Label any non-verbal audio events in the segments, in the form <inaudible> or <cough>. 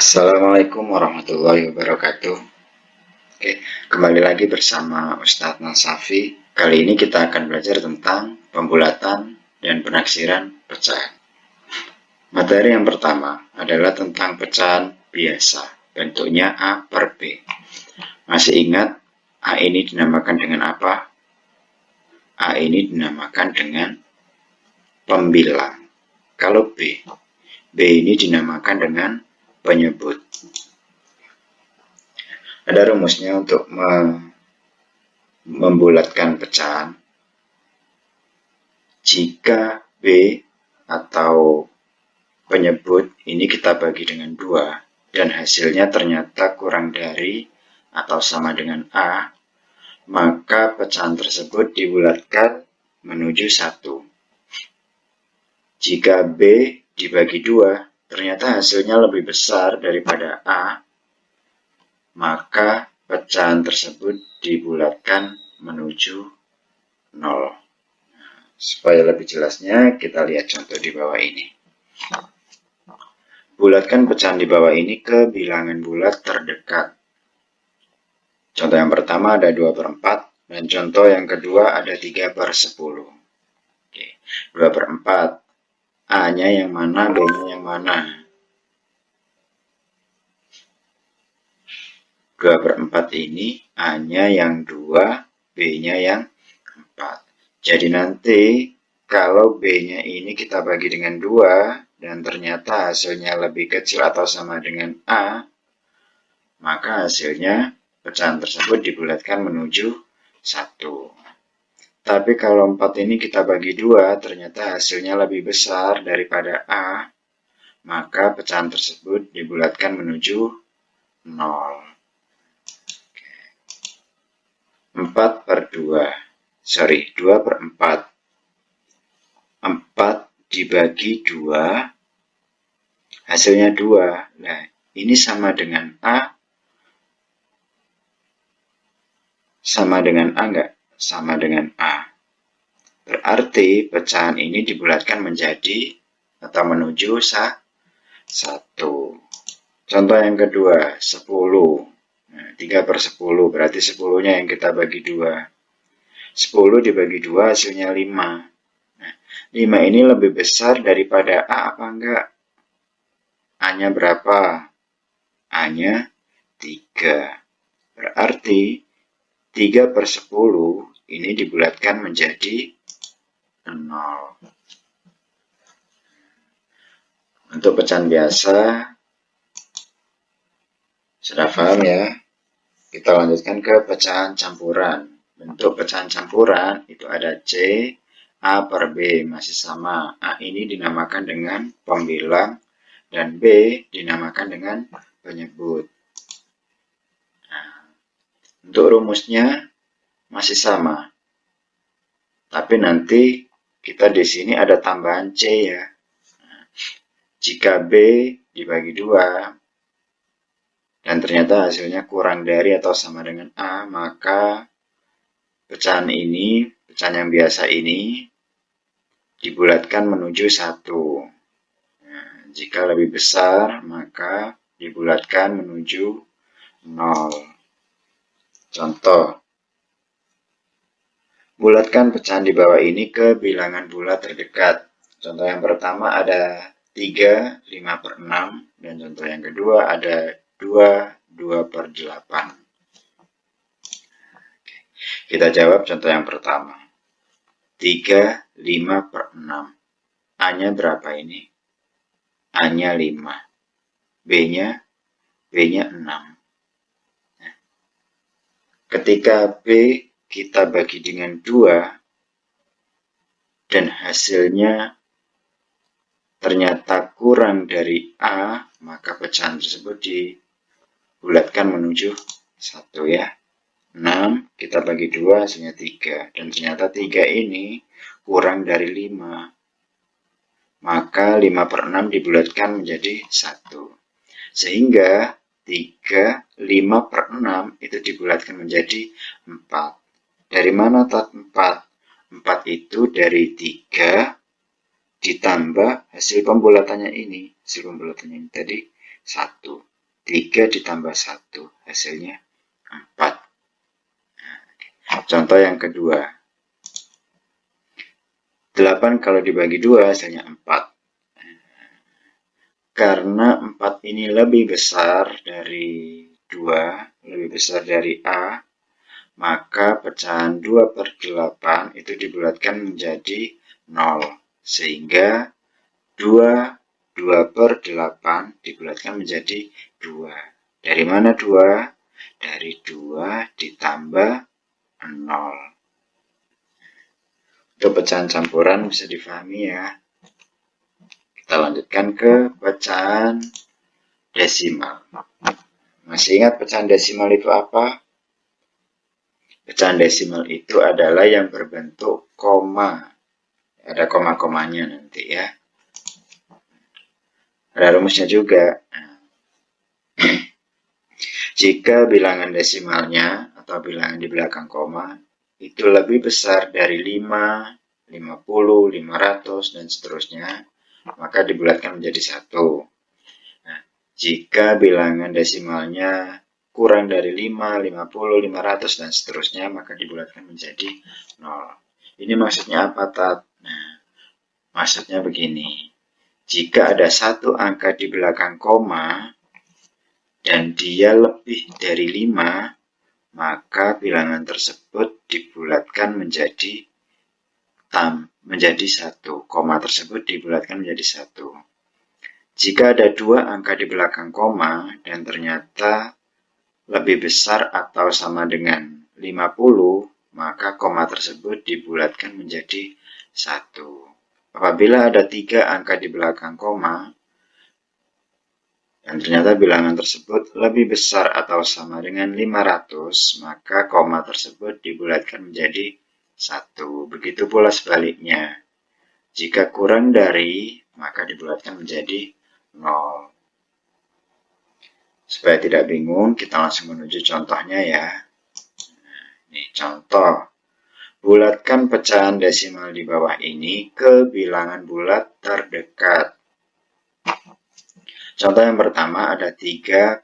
Assalamualaikum warahmatullahi wabarakatuh. Oke, kembali lagi bersama Ustadz Nasafi. Kali ini kita akan belajar tentang pembulatan dan penaksiran pecahan. Materi yang pertama adalah tentang pecahan biasa Bentuknya A per B. Masih ingat A ini dinamakan dengan apa? A ini dinamakan dengan pembilang. Kalau B B ini dinamakan dengan penyebut. Ada rumusnya untuk membulatkan pecahan. Jika B atau penyebut ini kita bagi dengan dua dan hasilnya ternyata kurang dari atau sama dengan A, maka pecahan tersebut dibulatkan menuju satu. Jika B dibagi dua ternyata hasilnya lebih besar daripada A, maka pecahan tersebut dibulatkan menuju 0. Supaya lebih jelasnya, kita lihat contoh di bawah ini. Bulatkan pecahan di bawah ini ke bilangan bulat terdekat. Contoh yang pertama ada 2 per 4, dan contoh yang kedua ada 3 per 10. Oke, 2 per 4 A-nya yang mana, B-nya yang mana. 2 per 4 ini A-nya yang 2, B-nya yang 4. Jadi nanti kalau B-nya ini kita bagi dengan 2 dan ternyata hasilnya lebih kecil atau sama dengan A, maka hasilnya pecahan tersebut dibulatkan menuju 1. Tapi kalau 4 ini kita bagi dua, ternyata hasilnya lebih besar daripada A, maka pecahan tersebut dibulatkan menuju 0. 4 per 2, sorry, 2 per 4. 4 dibagi 2, hasilnya 2. Nah, ini sama dengan A, sama dengan A enggak? Sama dengan A. Berarti pecahan ini dibulatkan menjadi atau menuju sa, 1. Contoh yang kedua, 10. Nah, 3 per 10, berarti 10-nya yang kita bagi 2. 10 dibagi 2 hasilnya 5. Nah, 5 ini lebih besar daripada A apa enggak? A-nya berapa? A-nya 3. Berarti 3 per 10 ini dibulatkan menjadi 0. Untuk pecahan biasa, sudah paham ya? Kita lanjutkan ke pecahan campuran. Bentuk pecahan campuran itu ada C, A per B masih sama. A ini dinamakan dengan pembilang dan B dinamakan dengan penyebut. Untuk rumusnya masih sama. Tapi nanti kita di sini ada tambahan C ya. Jika B dibagi dua dan ternyata hasilnya kurang dari atau sama dengan A, maka pecahan ini, pecahan yang biasa ini, dibulatkan menuju satu. Nah, jika lebih besar, maka dibulatkan menuju nol. Contoh, bulatkan pecahan di bawah ini ke bilangan bulat terdekat. Contoh yang pertama ada 3, 5 per 6, dan contoh yang kedua ada 2, 2 per 8. Kita jawab contoh yang pertama. 3, 5 per 6. A-nya berapa ini? A-nya 5. B-nya? B-nya 6. Ketika B kita bagi dengan 2 dan hasilnya ternyata kurang dari A, maka pecahan tersebut dibulatkan menuju 1 ya. 6 kita bagi 2 hasilnya 3 dan ternyata 3 ini kurang dari 5 maka 5 per 6 dibulatkan menjadi 1 sehingga 3, 5 per 6 itu dibulatkan menjadi 4. Dari mana tak 4? 4 itu dari 3 ditambah hasil pembulatannya ini. Hasil pembulatannya ini tadi 1. 3 ditambah 1 hasilnya 4 contoh yang kedua 8 kalau dibagi 2 hasilnya 4 karena 4 ini lebih besar dari 2 lebih besar dari A maka pecahan 2 per 8 itu dibulatkan menjadi 0 sehingga 2 2 per 8 dibulatkan menjadi 2 dari mana 2? dari 2 ditambah 0 itu pecahan campuran bisa difahami ya. Kita lanjutkan ke pecahan desimal. Masih ingat pecahan desimal itu apa? Pecahan desimal itu adalah yang berbentuk koma. Ada koma-komanya nanti ya. Ada rumusnya juga. <clears throat> Jika bilangan desimalnya atau bilangan di belakang koma itu lebih besar dari 5, 50, 500, dan seterusnya, maka dibulatkan menjadi satu. Nah, jika bilangan desimalnya kurang dari 5, 50, 500, dan seterusnya, maka dibulatkan menjadi 0. Ini maksudnya apa, Tat? Nah, maksudnya begini. Jika ada satu angka di belakang koma, dan dia lebih dari 5, maka bilangan tersebut dibulatkan menjadi tam menjadi satu. Koma tersebut dibulatkan menjadi satu. Jika ada dua angka di belakang koma dan ternyata lebih besar atau sama dengan 50, maka koma tersebut dibulatkan menjadi satu. Apabila ada tiga angka di belakang koma, dan ternyata bilangan tersebut lebih besar atau sama dengan 500, maka koma tersebut dibulatkan menjadi 1. Begitu pula sebaliknya. Jika kurang dari, maka dibulatkan menjadi 0. Supaya tidak bingung, kita langsung menuju contohnya ya. Ini contoh. Bulatkan pecahan desimal di bawah ini ke bilangan bulat terdekat. Contoh yang pertama ada 3,43.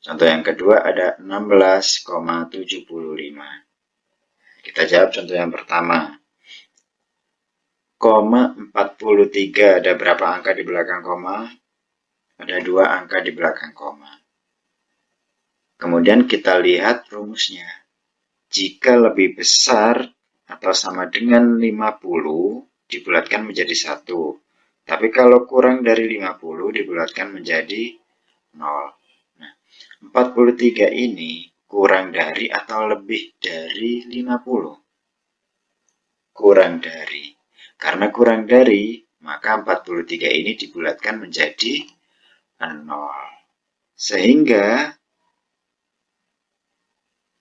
Contoh yang kedua ada 16,75. Kita jawab contoh yang pertama. Koma 43 ada berapa angka di belakang koma? Ada dua angka di belakang koma. Kemudian kita lihat rumusnya. Jika lebih besar atau sama dengan 50, dibulatkan menjadi satu. Tapi kalau kurang dari 50 dibulatkan menjadi 0. Nah, 43 ini kurang dari atau lebih dari 50. Kurang dari. Karena kurang dari, maka 43 ini dibulatkan menjadi 0. Sehingga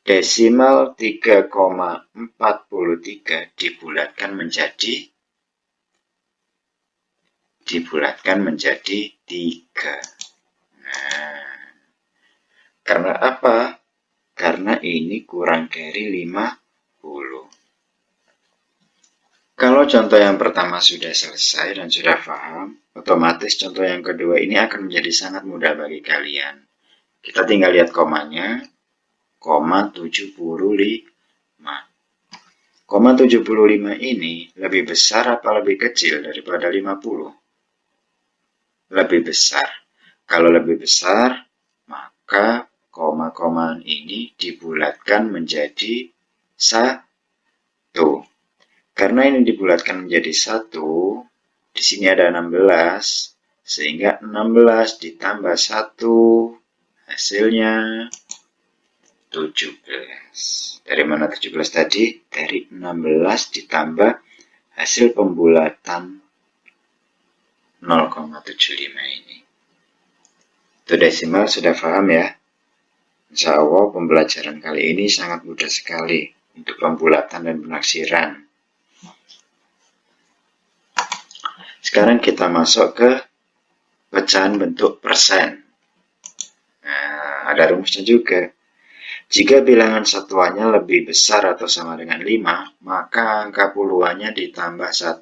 desimal 3,43 dibulatkan menjadi dibulatkan menjadi tiga. Nah, karena apa? Karena ini kurang dari 50. Kalau contoh yang pertama sudah selesai dan sudah paham, otomatis contoh yang kedua ini akan menjadi sangat mudah bagi kalian. Kita tinggal lihat komanya, koma 75. Koma 75 ini lebih besar apa lebih kecil daripada 50? lebih besar. Kalau lebih besar, maka koma-koma ini dibulatkan menjadi satu. Karena ini dibulatkan menjadi satu, di sini ada 16, sehingga 16 ditambah 1, hasilnya 17. Dari mana 17 tadi? Dari 16 ditambah hasil pembulatan 0,75 ini. Itu desimal sudah paham ya? Insya Allah pembelajaran kali ini sangat mudah sekali untuk pembulatan dan penaksiran. Sekarang kita masuk ke pecahan bentuk persen. Nah, ada rumusnya juga. Jika bilangan satuannya lebih besar atau sama dengan 5, maka angka puluhannya ditambah 1.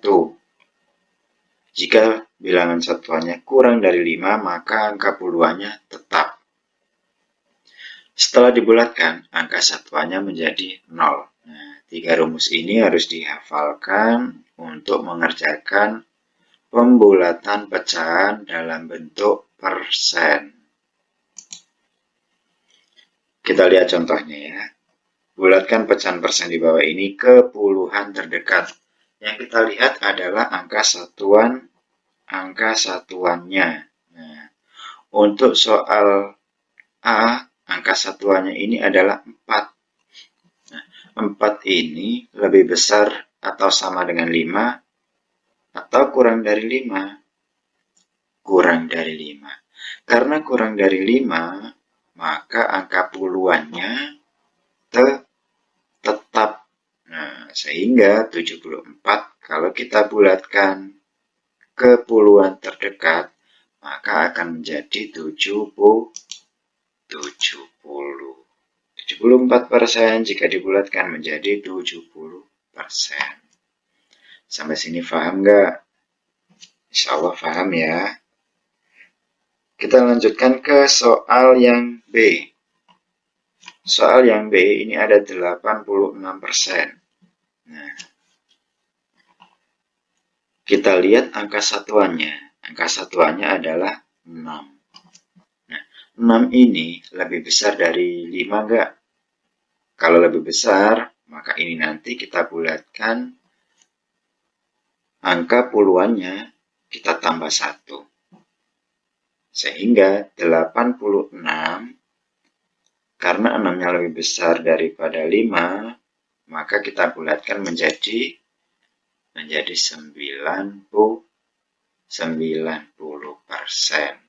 Jika bilangan satuannya kurang dari 5, maka angka puluhannya tetap. Setelah dibulatkan, angka satuannya menjadi 0. Nah, tiga rumus ini harus dihafalkan untuk mengerjakan pembulatan pecahan dalam bentuk persen. Kita lihat contohnya ya. Bulatkan pecahan persen di bawah ini ke puluhan terdekat. Yang kita lihat adalah angka satuan angka satuannya. Nah, untuk soal A, angka satuannya ini adalah 4. Nah, 4 ini lebih besar atau sama dengan 5 atau kurang dari 5? Kurang dari 5. Karena kurang dari 5, maka angka puluhannya te tetap. Nah, sehingga 74 kalau kita bulatkan ke puluhan terdekat, maka akan menjadi 70 70 74% jika dibulatkan menjadi 70%. Sampai sini paham nggak? Insya Allah paham ya. Kita lanjutkan ke soal yang B. Soal yang B ini ada 86%. Nah, kita lihat angka satuannya. Angka satuannya adalah 6. Nah, 6 ini lebih besar dari 5 enggak? Kalau lebih besar, maka ini nanti kita bulatkan angka puluhannya kita tambah 1. Sehingga 86 karena 6-nya lebih besar daripada 5, maka kita bulatkan menjadi menjadi 90 90 persen.